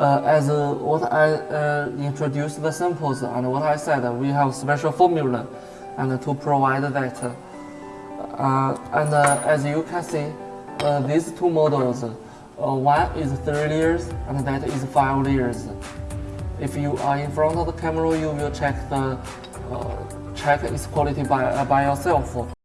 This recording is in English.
uh, as uh, what I uh, introduced the samples and what I said, uh, we have special formula and to provide that. Uh, and uh, as you can see, these two models, one is three layers and that is five layers. If you are in front of the camera, you will check the check its quality by, by yourself.